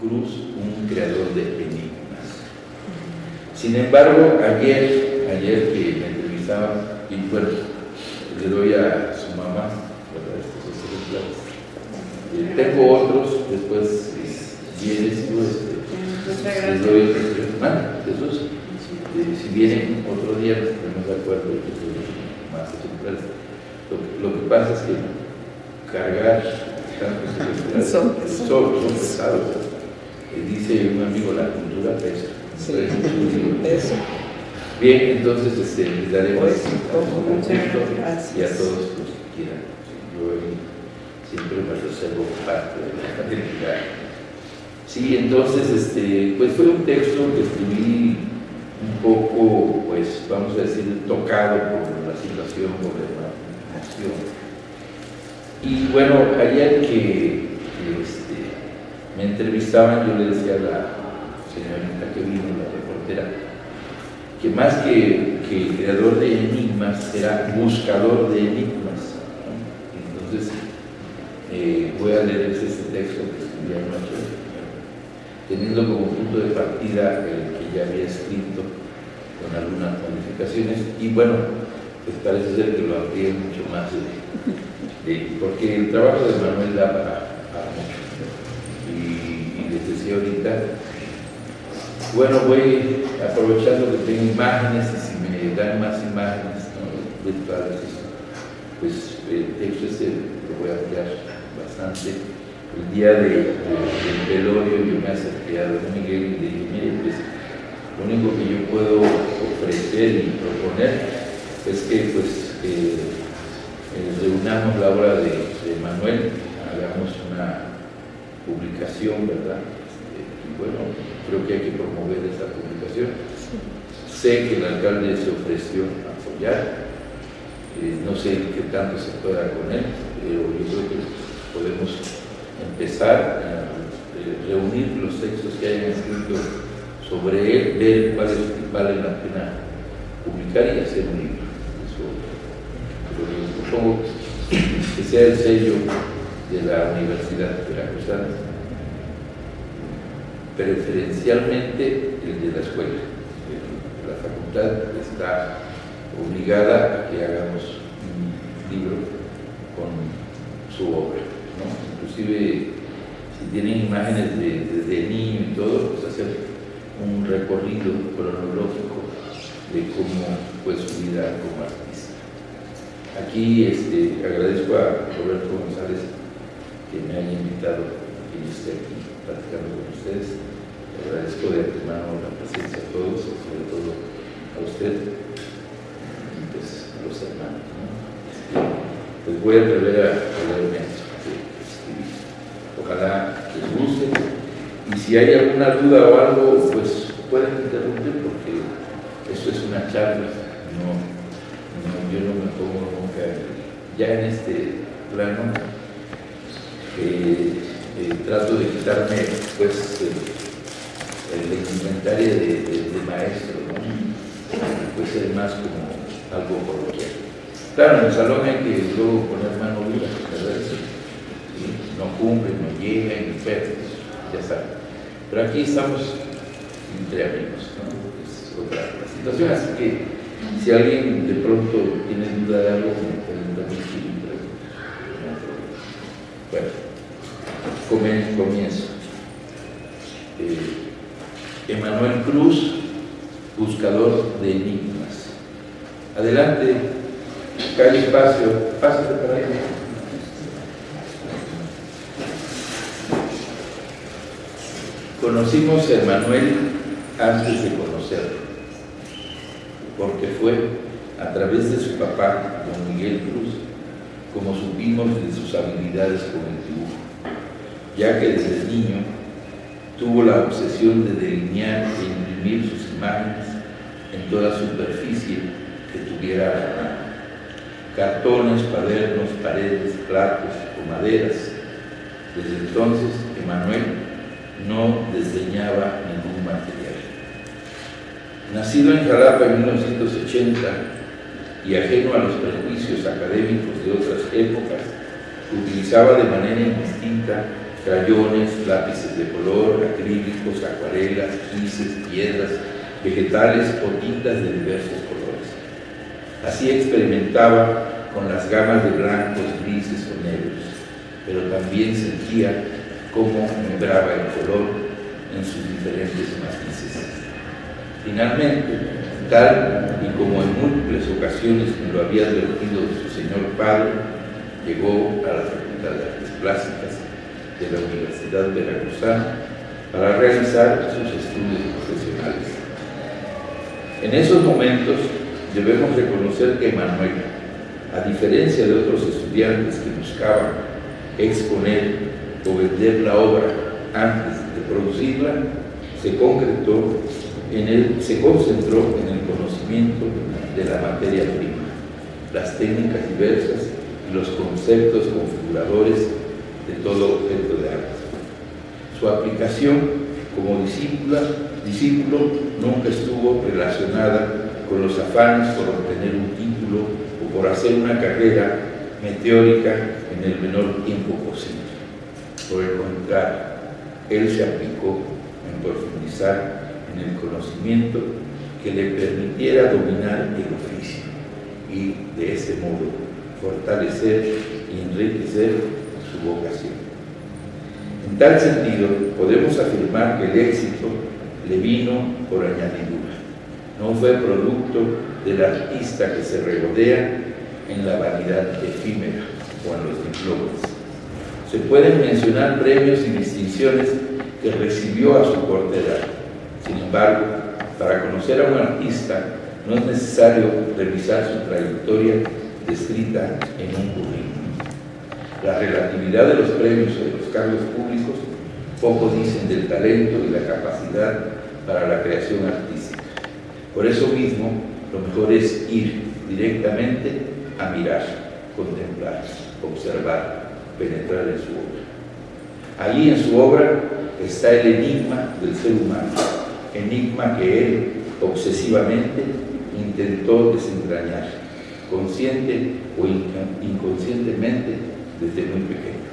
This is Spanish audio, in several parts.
Cruz, un creador de enigmas. Sin embargo, ayer, ayer que me entrevistaba, y bueno, le doy a su mamá, eh, tengo otros, después vienes tú, este, les doy el Jesús, eh, si vienen otro día, nos ponemos de acuerdo y más lo, lo que pasa es que cargar tantos son, son, son pesados. Eh, dice un amigo, la cultura pesa. Sí. Bien, entonces este, les daremos pues, y a todos los que quieran. Yo siempre me reservo parte de la academia. Sí, entonces, este, pues fue un texto que escribí un poco, pues, vamos a decir, tocado por la situación, por la. Y bueno, ayer que, este, me entrevistaban, yo le decía a la señorita que vino, la reportera, que más que, que creador de enigmas, era buscador de enigmas. Entonces, eh, voy a leerles este texto que escribí anoche, teniendo como punto de partida el que ya había escrito con algunas modificaciones, y bueno, pues parece ser que lo amplíe mucho más, porque el trabajo de Manuel da decía ahorita, bueno, voy aprovechando que tengo imágenes y si me dan más imágenes virtuales, pues el texto lo voy a ampliar bastante. El día de, del velorio yo me acerqué a don Miguel y le dije, mire, pues lo único que yo puedo ofrecer y proponer es que pues eh, reunamos la obra de, Manuel, hagamos una publicación, ¿verdad? Bueno, creo que hay que promover esa publicación. Sé que el alcalde se ofreció a apoyar, eh, no sé qué tanto se pueda con él, pero yo creo que podemos empezar a eh, reunir los textos que hayan escrito sobre él, ver cuáles vale la pena publicar y hacer un libro. Eso, supongo que sea el sello de la Universidad de Veracruzana, preferencialmente el de la escuela. La facultad está obligada a que hagamos un libro con su obra inclusive si tienen imágenes de, de, niño y todo, pues hacer un recorrido cronológico de cómo fue su vida como artista. Aquí este, agradezco a Roberto González que me haya invitado y esté aquí platicando con ustedes. Agradezco de antemano la presencia a todos, sobre todo a usted y pues a los hermanos. Pues voy a atrever a, leerme ojalá les guste. Y si hay alguna duda o algo, pues pueden interrumpir porque esto es una charla, no, yo no me pongo nunca ya en este plano. Eh, eh, trato de quitarme pues el, inventario de, maestro, ¿no? pues ser más como algo coloquial. Claro, en el salón hay que luego poner mano dura, ¿verdad? no cumplen, no llegan, enfermos, ya saben. Pero aquí estamos entre amigos, ¿no? Es otra situación, así que si alguien de pronto tiene duda de algo, me pueden transmitir y Bueno, comienzo. Eh, Emanuel Cruz, buscador de enigmas. Adelante, calle espacio, pásate para ahí. Conocimos a Emanuel antes de conocerlo, porque fue a través de su papá, don Miguel Cruz, como supimos de sus habilidades con el dibujo, ya que desde niño tuvo la obsesión de delinear e imprimir sus imágenes en toda superficie que tuviera a la mano. Cartones, cuadernos, paredes, platos o maderas. Desde entonces, Emanuel no desdeñaba ningún material. Nacido en Jalapa en 1980 y ajeno a los prejuicios académicos de otras épocas, utilizaba de manera indistinta crayones, lápices de color, acrílicos, acuarelas, gises, piedras, vegetales o tintas de diversos colores. Así experimentaba con las gamas de blancos, grises o negros, pero también sentía cómo membraba el color en sus diferentes matices. Finalmente, tal y como en múltiples ocasiones me lo había advertido su señor padre, llegó a la Facultad de Artes Plásticas de la Universidad Veracruzana para realizar sus estudios profesionales. En esos momentos debemos reconocer que Manuel, a diferencia de otros estudiantes que buscaban exponer o vender la obra antes de producirla, se en él, se concentró en el conocimiento de la materia prima, las técnicas diversas y los conceptos configuradores de todo objeto de. Su aplicación como discípula, discípulo nunca estuvo relacionada con los afanes por obtener un título o por hacer una carrera meteórica en el menor tiempo posible. Por el contrario, él se aplicó en profundizar en el conocimiento que le permitiera dominar el oficio y de ese modo fortalecer y enriquecer vocación. En tal sentido, podemos afirmar que el éxito le vino por añadidura, no fue producto del artista que se regodea en la vanidad efímera o en los diplomas. Se pueden mencionar premios y distinciones que recibió a su corta edad. Sin embargo, para conocer a un artista no es necesario revisar su trayectoria descrita en un currículum. La relatividad de los premios o de los cargos públicos poco dicen del talento y la capacidad para la creación artística. Por eso mismo, lo mejor es ir directamente a mirar, contemplar, observar, penetrar en su obra. Allí en su obra está el enigma del ser humano, enigma que él obsesivamente intentó desentrañar, consciente o inconscientemente desde muy pequeño.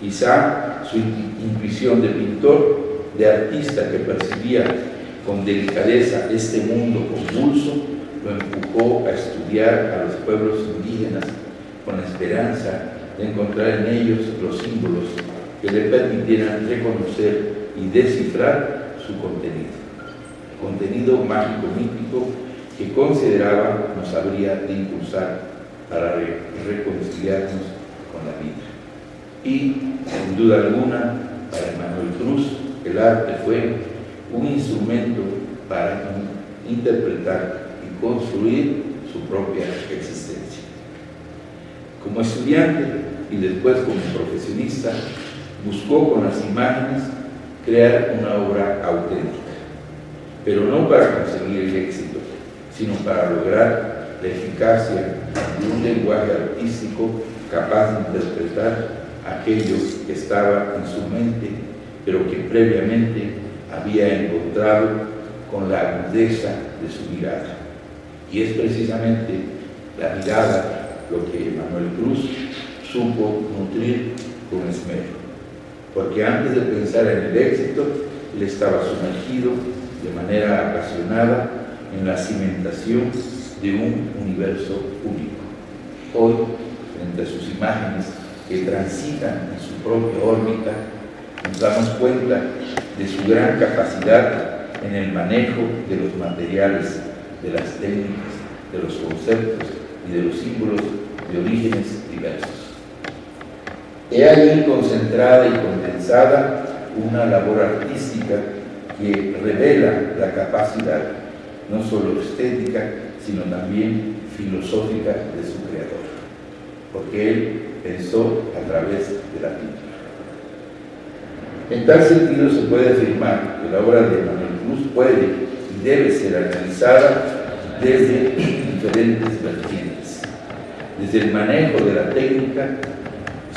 Quizá su intuición de pintor, de artista que percibía con delicadeza este mundo convulso, lo empujó a estudiar a los pueblos indígenas con la esperanza de encontrar en ellos los símbolos que le permitieran reconocer y descifrar su contenido. Contenido mágico mítico que consideraba nos habría de impulsar para reconciliarnos con la vida. Y, sin duda alguna, para Manuel Cruz, el arte fue un instrumento para interpretar y construir su propia existencia. Como estudiante y después como profesionista, buscó con las imágenes crear una obra auténtica, pero no para conseguir el éxito, sino para lograr la eficacia de un lenguaje artístico capaz de interpretar aquello que estaba en su mente, pero que previamente había encontrado con la agudeza de su mirada. Y es precisamente la mirada lo que Manuel Cruz supo nutrir con esmero porque antes de pensar en el éxito, él estaba sumergido de manera apasionada en la cimentación de un universo único. Hoy, a sus imágenes que transitan en su propia órbita, nos damos cuenta de su gran capacidad en el manejo de los materiales, de las técnicas, de los conceptos y de los símbolos de orígenes diversos. He ahí concentrada y condensada una labor artística que revela la capacidad, no solo estética, sino también filosófica porque él pensó a través de la pintura. En tal sentido se puede afirmar que la obra de Manuel Cruz puede y debe ser analizada desde diferentes vertientes, desde el manejo de la técnica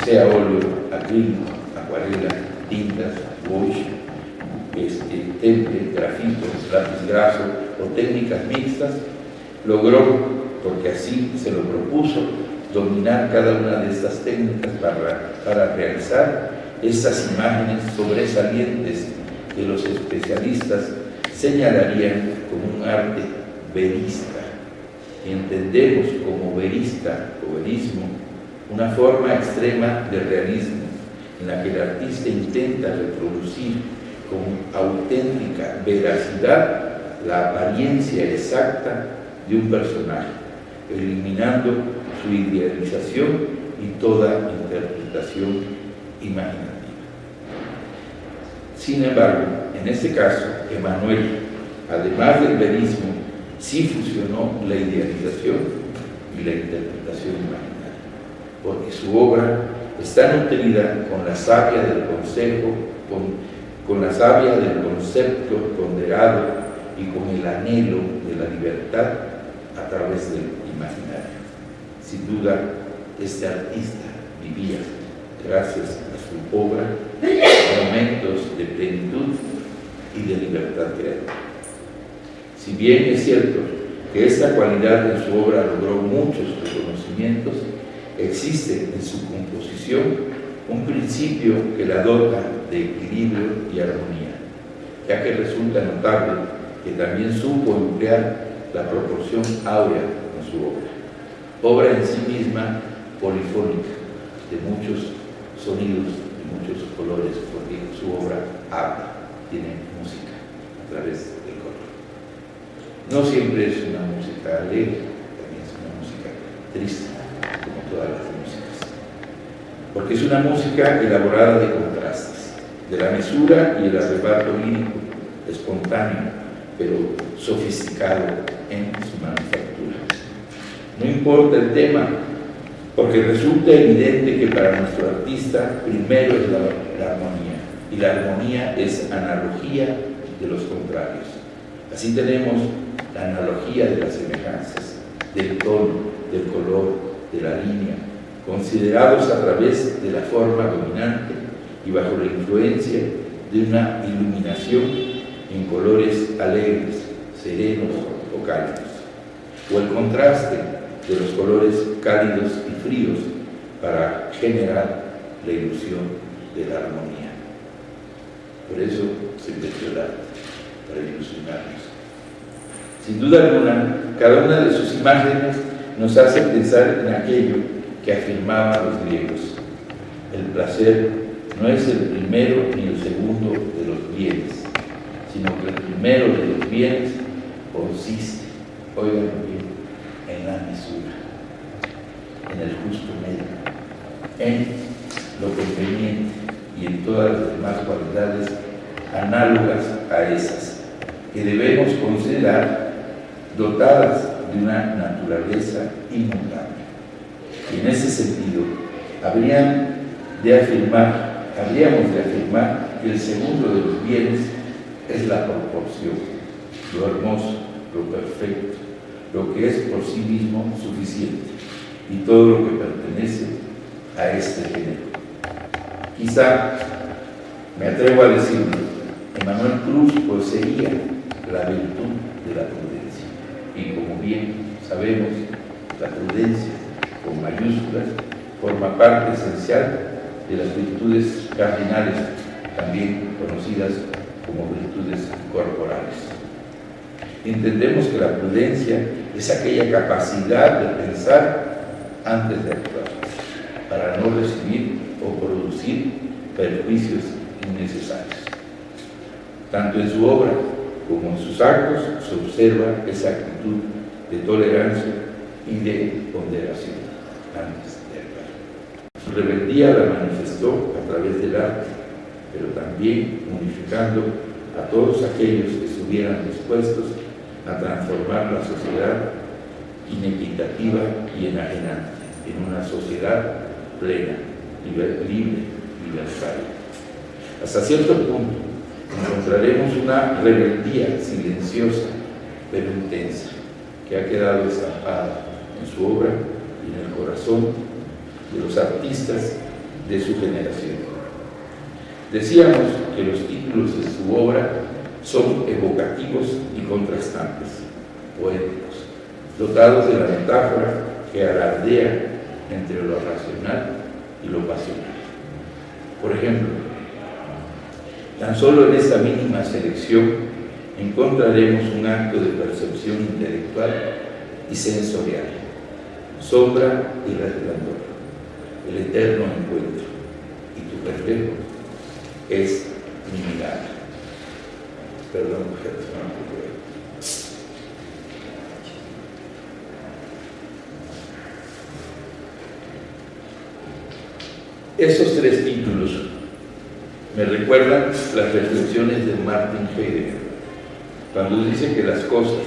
sea óleo, acrílico, acuarela, tintas, wash, este, temple, grafito, lápiz graso o técnicas mixtas, logró, porque así se lo propuso, dominar cada una de estas técnicas para, para realizar estas imágenes sobresalientes que los especialistas señalarían como un arte verista. Entendemos como verista o verismo una forma extrema de realismo en la que el artista intenta reproducir con auténtica veracidad la apariencia exacta de un personaje, eliminando su idealización y toda interpretación imaginativa. Sin embargo, en este caso, Emanuel, además del verismo, sí fusionó la idealización y la interpretación imaginaria, porque su obra está nutrida con la savia del consejo, con, con la savia del concepto ponderado y con el anhelo de la libertad a través del. Sin duda, este artista vivía, gracias a su obra, momentos de plenitud y de libertad creativa. Si bien es cierto que esta cualidad en su obra logró muchos reconocimientos, existe en su composición un principio que la dota de equilibrio y armonía, ya que resulta notable que también supo emplear la proporción áurea en su obra. Obra en sí misma polifónica, de muchos sonidos y muchos colores, porque su obra habla, tiene música a través del color. No siempre es una música alegre, también es una música triste, como todas las músicas. Porque es una música elaborada de contrastes, de la mesura y el arrebato lírico, espontáneo, pero sofisticado en su manufactura. No importa el tema, porque resulta evidente que para nuestro artista primero es la, armonía, y la armonía es analogía de los contrarios. Así tenemos la analogía de las semejanzas, del tono, del color, de la línea, considerados a través de la forma dominante y bajo la influencia de una iluminación en colores alegres, serenos o cálidos, o el contraste de los colores cálidos y fríos para generar la ilusión de la armonía. Por eso se inventó el arte, para ilusionarnos. Sin duda alguna, cada una de sus imágenes nos hace pensar en aquello que afirmaban los griegos. El placer no es el primero ni el segundo de los bienes, sino que el primero de los bienes consiste, oigan bien, en la mesura, en el justo medio, en lo conveniente y en todas las demás cualidades análogas a esas, que debemos considerar dotadas de una naturaleza inmutable. En ese sentido, habríamos de afirmar que el segundo de los bienes es la proporción, lo hermoso, lo perfecto, lo que es por sí mismo suficiente y todo lo que pertenece a este género. Quizá me atrevo a decirlo, Emanuel Cruz poseía la virtud de la prudencia y como bien sabemos, la prudencia con mayúsculas forma parte esencial de las virtudes cardinales, también conocidas como virtudes corporales. Entendemos que la prudencia es aquella capacidad de pensar antes de actuar, para no recibir o producir perjuicios innecesarios. Tanto en su obra como en sus actos se observa esa actitud de tolerancia y de ponderación antes de actuar. Su rebeldía la manifestó a través del arte, pero también unificando a todos aquellos que estuvieran dispuestos a transformar la sociedad inequitativa y enajenante en una sociedad plena, libre, libertaria. Hasta cierto punto encontraremos una rebeldía silenciosa pero intensa que ha quedado estampada en su obra y en el corazón de los artistas de su generación. Decíamos que los títulos de su obra son evocativos y contrastantes, poéticos, dotados de la metáfora que alardea entre lo racional y lo pasional. Por ejemplo, tan solo en esta mínima selección encontraremos un acto de percepción intelectual y sensorial, sombra y resplandor, el eterno encuentro, y tu reflejo es mi mirada. Perdón, mujeres, Esos tres títulos me recuerdan las reflexiones de Martin Heidegger, cuando dice que las cosas,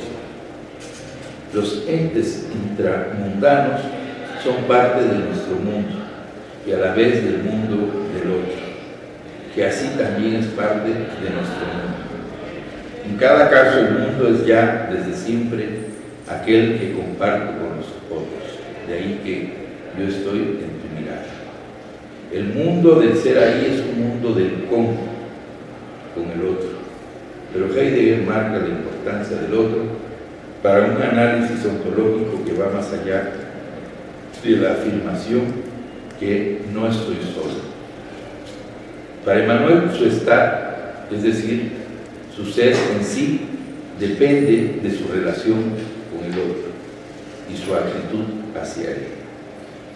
los entes intramundanos, son parte de nuestro mundo y a la vez del mundo del otro, que así también es parte de nuestro mundo. En cada caso el mundo es ya desde siempre aquel que comparto con los otros, de ahí que yo estoy en tu mirada. El mundo del ser ahí es un mundo del con, con el otro. Pero Heidegger marca la importancia del otro para un análisis ontológico que va más allá de la afirmación que no estoy solo. Para Emmanuel su estar, es decir, su ser en sí, depende de su relación con el otro y su actitud hacia él.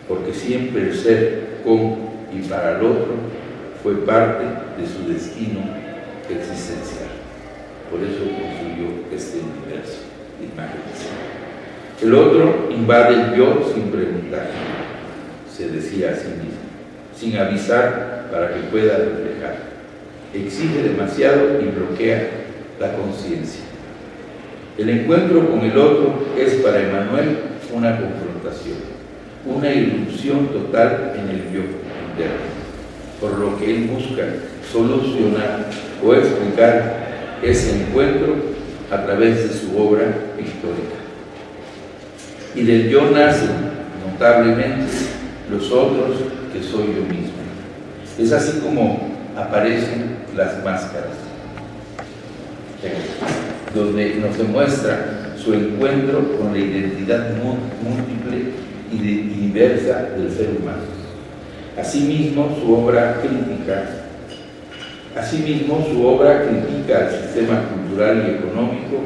Porque siempre el ser con y para el otro fue parte de su destino existencial. Por eso construyó este universo de imágenes. El otro invade el yo sin preguntar, se decía a sí mismo, sin avisar para que pueda reflejar. Exige demasiado y bloquea la conciencia. El encuentro con el otro es para Emanuel una confrontación, una irrupción total en el yo por lo que él busca solucionar o explicar ese encuentro a través de su obra histórica. Y del yo nacen notablemente los otros que soy yo mismo. Es así como aparecen las máscaras, donde nos demuestra su encuentro con la identidad múltiple y diversa del ser humano. Asimismo, su obra crítica, asimismo, su obra critica al sistema cultural y económico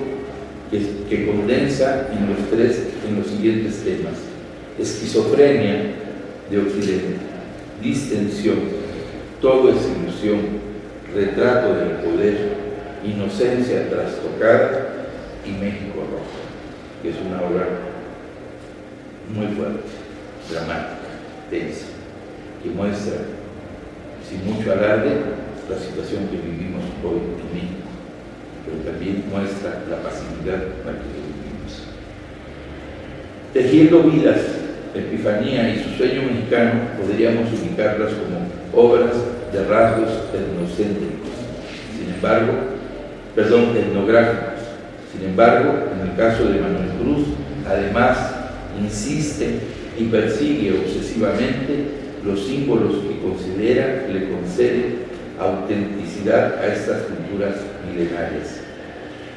que, condensa en los, en los siguientes temas. Esquizofrenia de Occidente, distensión, todo es ilusión, retrato del poder, inocencia trastocada y México rojo, que es una obra muy fuerte, dramática, tensa que muestra, sin mucho alarde, la situación que vivimos hoy en México, pero también muestra la pasividad en la que vivimos. Tejiendo vidas, Epifanía y su sueño mexicano podríamos ubicarlas como obras de rasgos etnocéntricos, sin embargo, perdón, etnográficos. Sin embargo, en el caso de Manuel Cruz, además insiste y persigue obsesivamente los símbolos que considera le conceden autenticidad a estas culturas milenarias.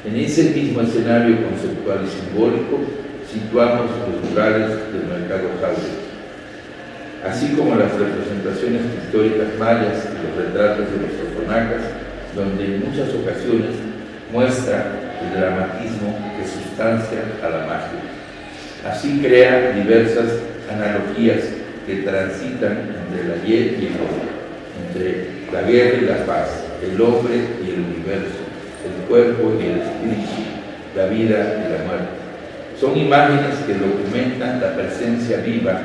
En ese mismo escenario conceptual y simbólico situamos los lugares del mercado Jaure, así como las representaciones históricas mayas y los retratos de los totonacas, donde en muchas ocasiones muestra el dramatismo que sustancia a la magia. Así crea diversas analogías que transitan entre el ayer y el hoy, entre la guerra y la paz, el hombre y el universo, el cuerpo y el espíritu, la vida y la muerte. Son imágenes que documentan la presencia viva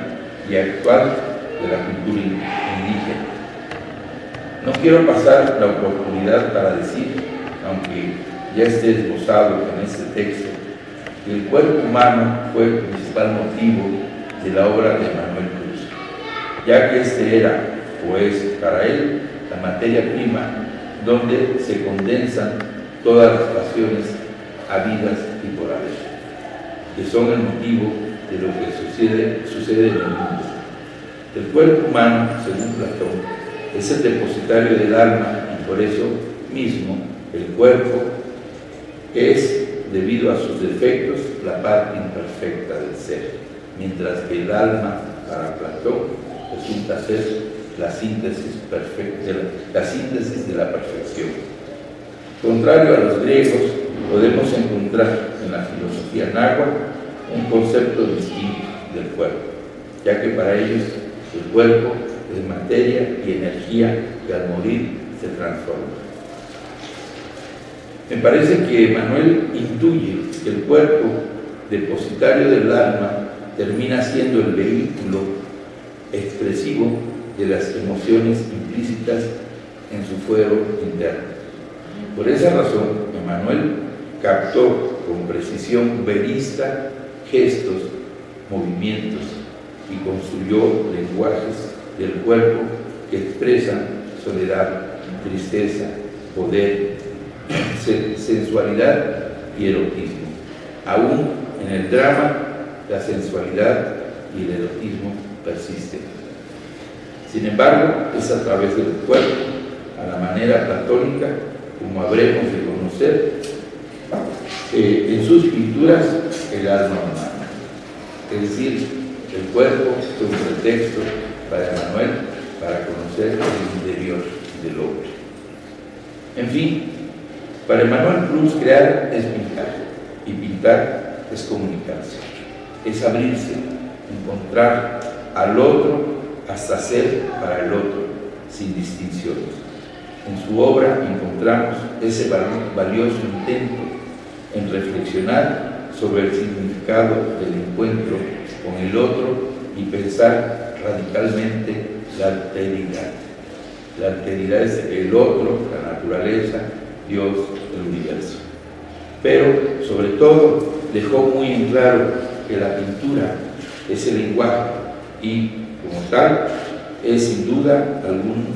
y actual de la cultura indígena. No quiero pasar la oportunidad para decir, aunque ya esté esbozado en este texto, que el cuerpo humano fue el principal motivo de la obra de Manuel ya que este era, o es para él, la materia prima donde se condensan todas las pasiones habidas y por haber, que son el motivo de lo que sucede, sucede en el mundo. El cuerpo humano, según Platón, es el depositario del alma y por eso mismo el cuerpo es, debido a sus defectos, la parte imperfecta del ser, mientras que el alma, para Platón, resulta ser la síntesis, perfecta, la síntesis de la perfección. Contrario a los griegos, podemos encontrar en la filosofía náhuatl un concepto distinto del cuerpo, ya que para ellos el cuerpo es materia y energía que al morir se transforma. Me parece que Manuel intuye que el cuerpo depositario del alma termina siendo el vehículo expresivo de las emociones implícitas en su fuero interno. Por esa razón, Emanuel captó con precisión verista gestos, movimientos y construyó lenguajes del cuerpo que expresan soledad, tristeza, poder, sensualidad y erotismo. Aún en el drama, la sensualidad y el erotismo persisten. Sin embargo, es a través del cuerpo, a la manera platónica, como habremos de conocer eh, en sus pinturas el alma humana. Es decir, el cuerpo es un pretexto para Emanuel para conocer el interior del hombre. En fin, para Emanuel Cruz crear es pintar y pintar es comunicarse, es abrirse, encontrar al otro hasta ser para el otro, sin distinciones. En su obra encontramos ese valioso intento en reflexionar sobre el significado del encuentro con el otro y pensar radicalmente la alteridad. La alteridad es el otro, la naturaleza, Dios, el universo. Pero, sobre todo, dejó muy en claro que la pintura es el lenguaje y, como tal, es sin duda, algún,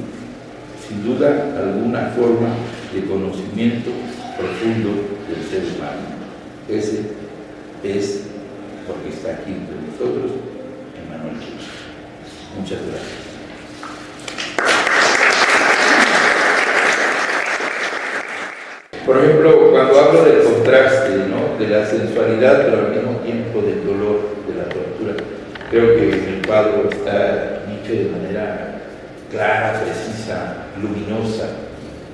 sin duda alguna forma de conocimiento profundo del ser humano. Ese es, porque está aquí entre nosotros, Emmanuel Muchas gracias. Por ejemplo, cuando hablo del contraste, ¿no? de la sensualidad, pero al mismo tiempo del dolor, de la tortura, creo que cuadro está dicho de manera clara, precisa, luminosa,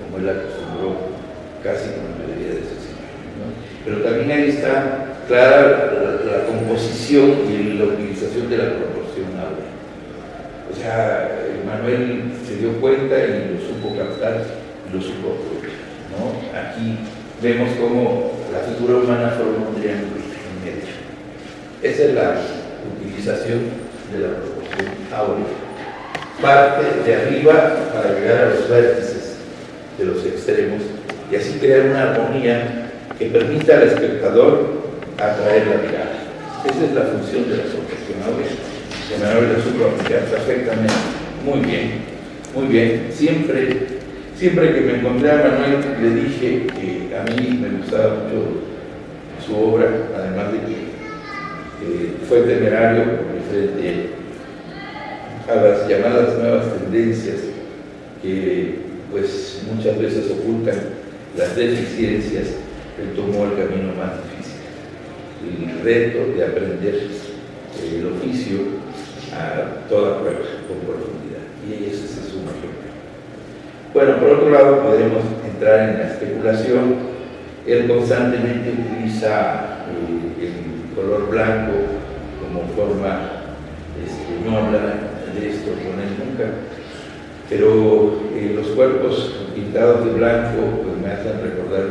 como él acostumbró, casi como la mayoría de sus imágenes. Pero también ahí está clara la, composición y la utilización de la proporción áurea. O sea, Manuel se dio cuenta y lo supo captar y lo supo aprovechar. Aquí vemos cómo la figura humana forma un triángulo en medio. Esa es la utilización de la proporción áurea. Parte de arriba para llegar a los vértices de los extremos y así crear una armonía que permita al espectador atraer la mirada. Esa es la función de la proporción áurea. De manera la supo perfectamente. Muy bien, muy bien. Siempre Siempre que me encontré a Manuel le dije que a mí me gustaba mucho su obra, además de que fue temerario frente a las llamadas nuevas tendencias que pues muchas veces ocultan las deficiencias, él tomó el camino más difícil, el reto de aprender el oficio a toda prueba, con profundidad. Y ese es su mayor bueno, por otro lado, podemos entrar en la especulación. Él constantemente utiliza eh, color blanco como forma, este, de esto con él nunca, pero eh, los cuerpos pintados de blanco pues, me hacen recordar,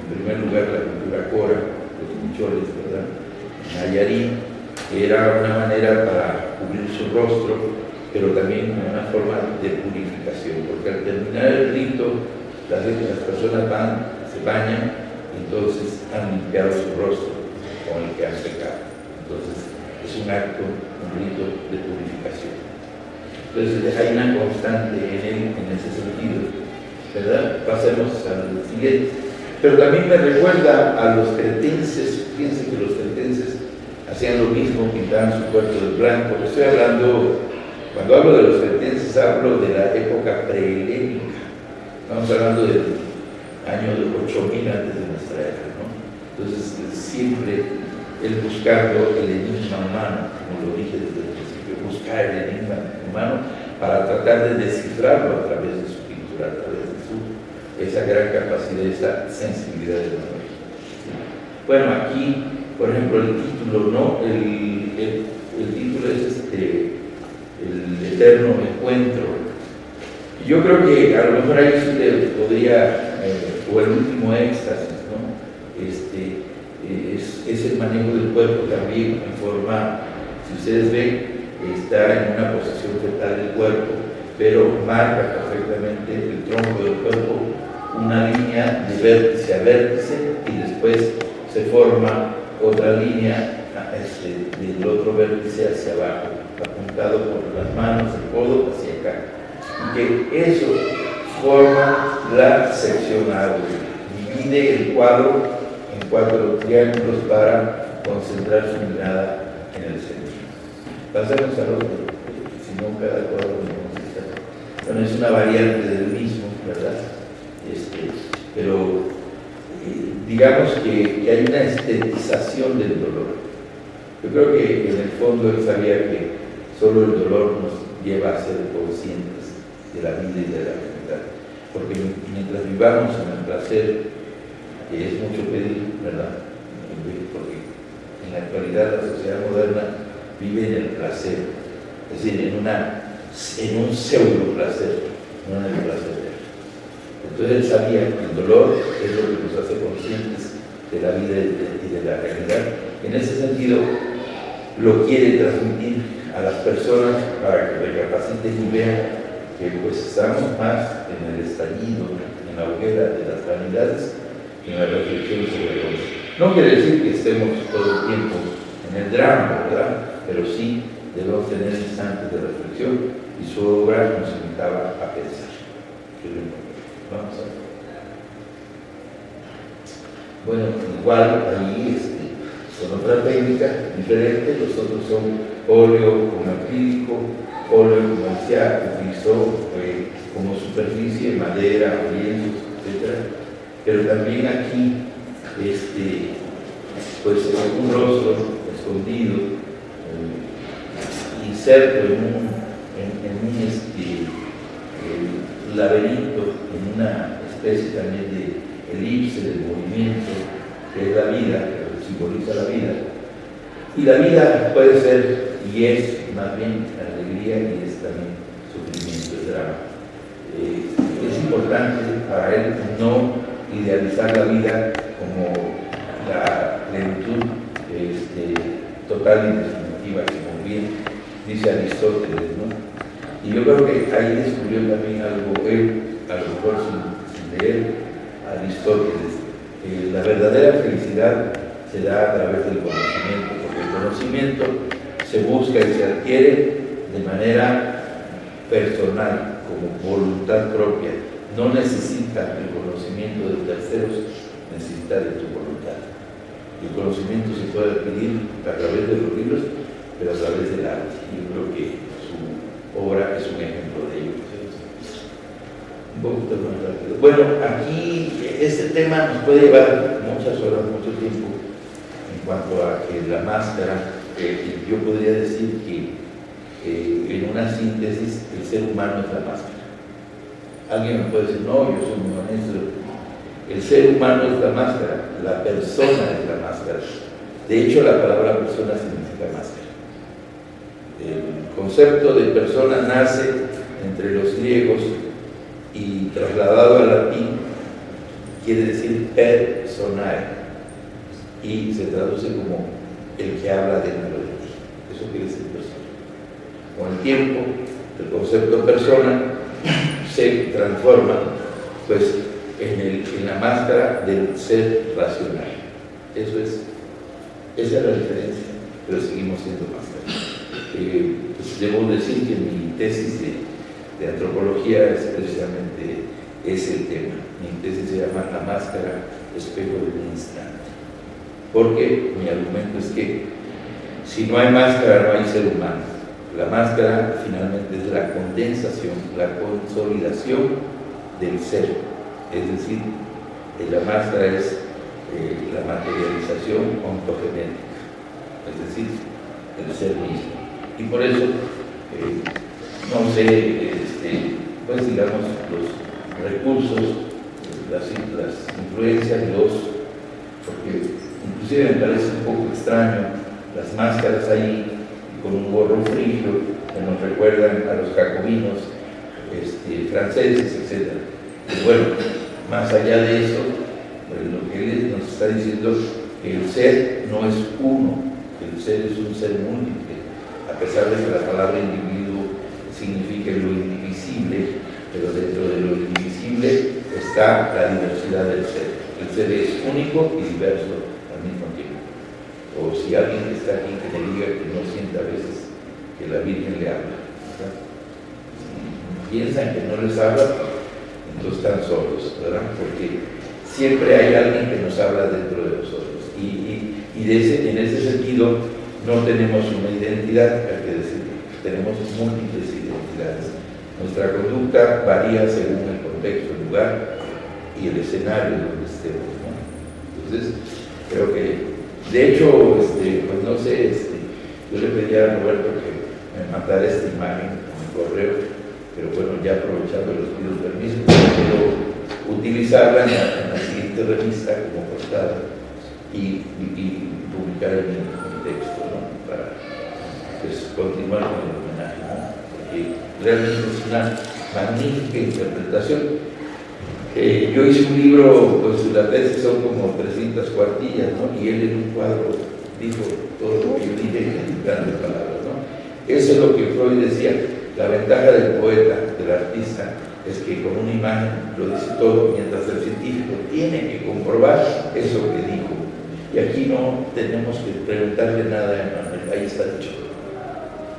en primer lugar, la cultura cora, los micholes, ¿verdad? Nayarit, que era una manera para cubrir su rostro pero también una forma de purificación, porque al terminar el rito, las, las personas van, se bañan, entonces han limpiado su rostro con el que han pecado. Entonces es un acto, un rito de purificación. Entonces hay una constante en ese sentido. ¿Verdad? Pasemos al siguiente. Pero también me recuerda a los cretenses, fíjense que los cretenses hacían lo mismo, pintaban su cuerpo de blanco. Estoy hablando cuando hablo de los cretenses hablo de la época prehelénica. Estamos hablando del año 8000 antes de nuestra era. ¿no? Entonces, siempre el buscando el enigma humano, como lo dije desde el principio, buscar el enigma humano para tratar de descifrarlo a través de su pintura, a través de su, esa gran capacidad, esa sensibilidad de la Bueno, aquí, por ejemplo, el título, ¿no? El, el, título es este, el eterno encuentro. Yo creo que a lo mejor ahí sí podría, eh, o el último éxtasis, es, el manejo del cuerpo también en forma, si ustedes ven, está en una posición fetal del cuerpo, pero marca perfectamente el tronco del cuerpo una línea de vértice a vértice y después se forma otra línea este, del otro vértice hacia abajo, apuntado por las manos, el codo hacia acá. Y que eso forma la sección A, divide el cuadro cuatro triángulos para concentrar su mirada en el centro pasemos al otro, si no cada cuadro Bueno, es una variante del mismo, ¿verdad? Este, pero eh, digamos que, hay una estetización del dolor. Yo creo que en el fondo él sabía que solo el dolor nos lleva a ser conscientes de la vida y de la realidad. Porque mientras vivamos en el placer, que es mucho pedir, ¿verdad? Porque en la actualidad la sociedad moderna vive en el placer, es decir, en, una, en un pseudo placer, no en el placer. Entonces él sabía que el dolor es lo que nos hace conscientes de la vida y de, la realidad. En ese sentido, lo quiere transmitir a las personas para que recapaciten y vean que pues estamos más en el estallido, en la hoguera de las vanidades, en la reflexión sobre Dios. No quiere decir que estemos todo el tiempo en el drama, ¿verdad? pero sí debemos tener instantes de reflexión y su obra nos invitaba a pensar. Bueno, igual ahí este, son otras técnicas diferentes, los otros son óleo con acrílico, óleo decía, utilizó eh, como superficie madera, lienzos, etc. Pero también aquí, este, pues un rostro escondido, inserto en un, en, un este, laberinto, en una especie también de elipse del movimiento, que es la vida, que simboliza la vida. Y la vida puede ser, y es más bien alegría y es también sufrimiento, es drama. Eh, es importante para él no idealizar la vida como la plenitud este, total y definitiva, como bien dice Aristóteles, ¿no? Y yo creo que ahí descubrió también algo, él, a lo mejor sin, leer Aristóteles, la verdadera felicidad se da a través del conocimiento, porque el conocimiento se busca y se adquiere de manera personal, como voluntad propia. No necesita el conocimiento de terceros, necesita de tu voluntad. El conocimiento se puede adquirir a través de los libros pero a través del arte. Yo creo que su obra es un ejemplo de ello. Bueno, aquí este tema nos puede llevar muchas horas, mucho tiempo, en cuanto a que la máscara, eh, yo podría decir que en una síntesis el ser humano es la máscara. Alguien me puede decir, no, yo soy muy honesto. El ser humano es la máscara, la persona es la máscara. De hecho, la palabra persona significa máscara. El concepto de persona nace entre los griegos y trasladado al latín quiere decir personae y se traduce como el que habla dentro de ti. Eso quiere decir persona. Con el tiempo, el concepto persona se transforma pues, en, en la máscara del ser racional. Eso es, esa es la diferencia, pero seguimos siendo máscaras. Eh, pues debo decir que mi tesis de, antropología es precisamente ese tema. Mi tesis se llama La máscara, espejo de un instante. Porque mi argumento es que si no hay máscara, no hay ser humano. La máscara finalmente es la condensación, la consolidación del ser. Es decir, la máscara es eh, la materialización ontogenética, es decir, el ser mismo. Y por eso, eh, no sé, este, pues digamos, los recursos, las, las influencias, los, porque inclusive me parece un poco extraño las máscaras ahí con un gorro frío que nos recuerdan a los jacobinos este, franceses, etc. Y bueno, más allá de eso, pues lo que él nos está diciendo que el ser no es uno, el ser es un ser múltiple, a pesar de que la palabra individuo significa lo indivisible, pero dentro de lo indivisible está la diversidad del ser. El ser es único y diverso al mismo tiempo. O si alguien está aquí que le diga que no siente a veces que la Virgen le habla. Si piensan que no les habla, entonces están solos, ¿verdad? Porque siempre hay alguien que nos habla dentro de nosotros. Y, en ese sentido no tenemos una identidad, hay que decir, tenemos múltiples identidades. Nuestra conducta varía según el contexto, el lugar y el escenario donde estemos. Entonces, creo que, de hecho, este, pues no sé, este, yo le pedí a Roberto mandara esta imagen en mi correo, pero bueno, ya aprovechando los pido permiso, quiero utilizarla en la, siguiente revista como portada y, publicar en mi texto, ¿no? Para pues, continuar con el homenaje, ¿no? Porque realmente es una magnífica interpretación. Eh, yo hice un libro, pues la tesis son como 300 cuartillas, ¿no? Y él en un cuadro dijo todo lo que yo dije en grandes palabras. Eso es lo que Freud decía, la ventaja del poeta, del artista, es que con una imagen lo dice todo, mientras el científico tiene que comprobar eso que dijo. Y aquí no tenemos que preguntarle nada a Emmanuel, ahí está dicho.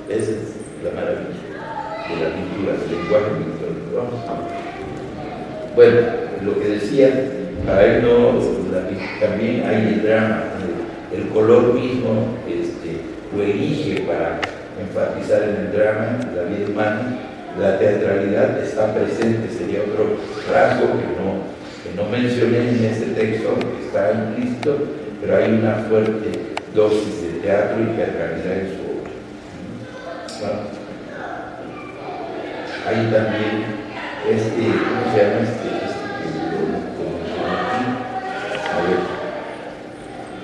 Esa es la maravilla de la pintura, del lenguaje pictórico. Bueno, lo que decía, para él no, también hay el drama, el, color mismo este, lo elige para enfatizar en el drama, la vida humana, la teatralidad está presente, sería otro rasgo que no, que no mencioné en este texto, que está implícito, pero hay una fuerte dosis de teatro y teatralidad en su obra. Hay también este, ¿cómo se llama este? este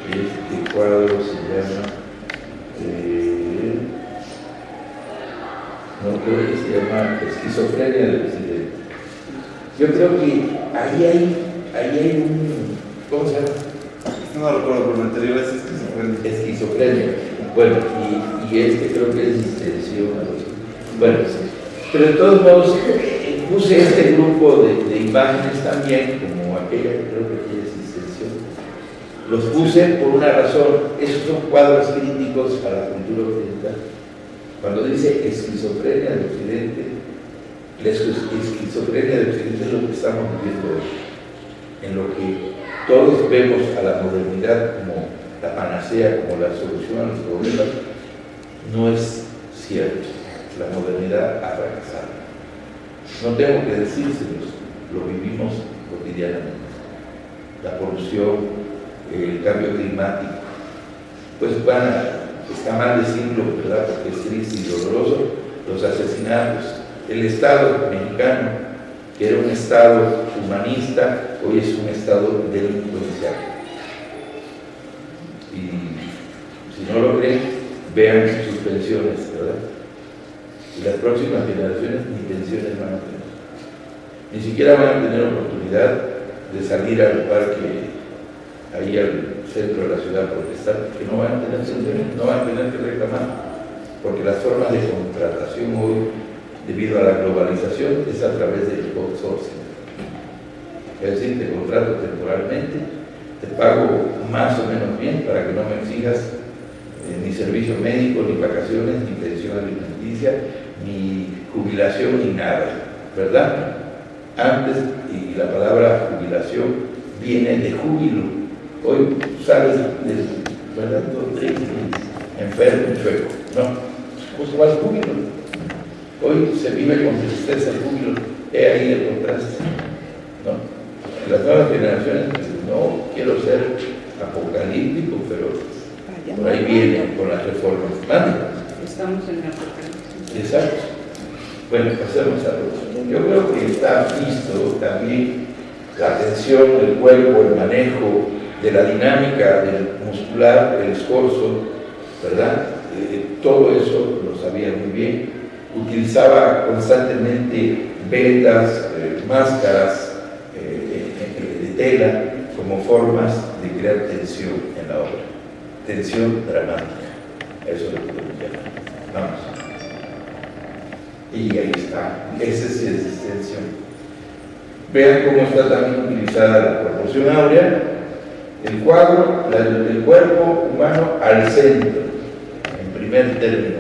ver, este cuadro se llama no creo que se llama esquizofrenia del presidente. Yo creo que ahí hay, ahí hay un, ¿cómo se llama? No recuerdo, pero el anterior es esquizofrenia. Esquizofrenia. Bueno, y, y este creo que es distensión. Bueno, pero de todos modos, puse este grupo de, de imágenes también, como aquella que creo que tiene distensión. Los puse por una razón, esos son cuadros críticos a la cultura occidental cuando dice esquizofrenia de Occidente, la esquizofrenia de Occidente es lo que estamos viviendo hoy, en lo que todos vemos a la modernidad como la panacea, como la solución a los problemas, no es cierto. La modernidad ha fracasado. No tengo que decírselos, lo vivimos cotidianamente. La polución, el cambio climático, pues van a está mal decirlo, ¿verdad? Porque es triste y doloroso, los asesinatos. El Estado mexicano, que era un Estado humanista, hoy es un Estado delincuencial. Y si no lo creen, vean sus pensiones, ¿verdad? Y las próximas generaciones ni pensiones van a tener. Ni siquiera van a tener oportunidad de salir al parque, ahí al centro de la ciudad protestar, que no van a tener no van a tener que reclamar, porque las formas de contratación hoy, debido a la globalización, es a través del outsourcing. Es decir, te contrato temporalmente, te pago más o menos bien para que no me exijas eh, ni servicio médico, ni vacaciones, ni pensión alimenticia, ni jubilación, ni nada, ¿verdad? Antes, y la palabra jubilación viene de júbilo, Hoy sales del, ¿verdad? Todo triste, enfermo, chueco. No, va al júbilo. Hoy se vive con tristeza el júbilo. He ahí el contraste. ¿no? Las nuevas generaciones, no quiero ser apocalíptico, pero por ahí viene con las reformas. Estamos en la apocalipsis. Exacto. Bueno, pasemos a otro. Yo creo que está visto también la atención del cuerpo, el manejo de la dinámica del muscular, el esfuerzo, ¿verdad? Eh, todo eso lo sabía muy bien. Utilizaba constantemente vendas, eh, máscaras eh, de tela como formas de crear tensión en la obra. Tensión dramática. Eso es lo que llamar. Vamos. Y ahí está. Esa es la tensión. Vean cómo está también utilizada la proporción áurea. El cuadro, el cuerpo humano al centro, en primer término,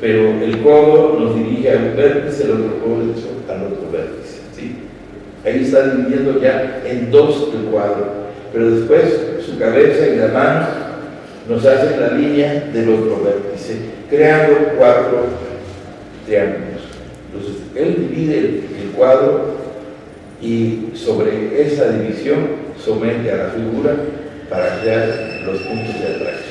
pero el codo nos dirige a un vértice, el otro codo al otro vértice. ¿sí? Ahí está dividiendo ya en dos el cuadro, pero después su cabeza y la mano nos hacen la línea del otro vértice, creando cuatro triángulos. Entonces, él divide el cuadro y sobre esa división somete a la figura para crear los puntos de atracción.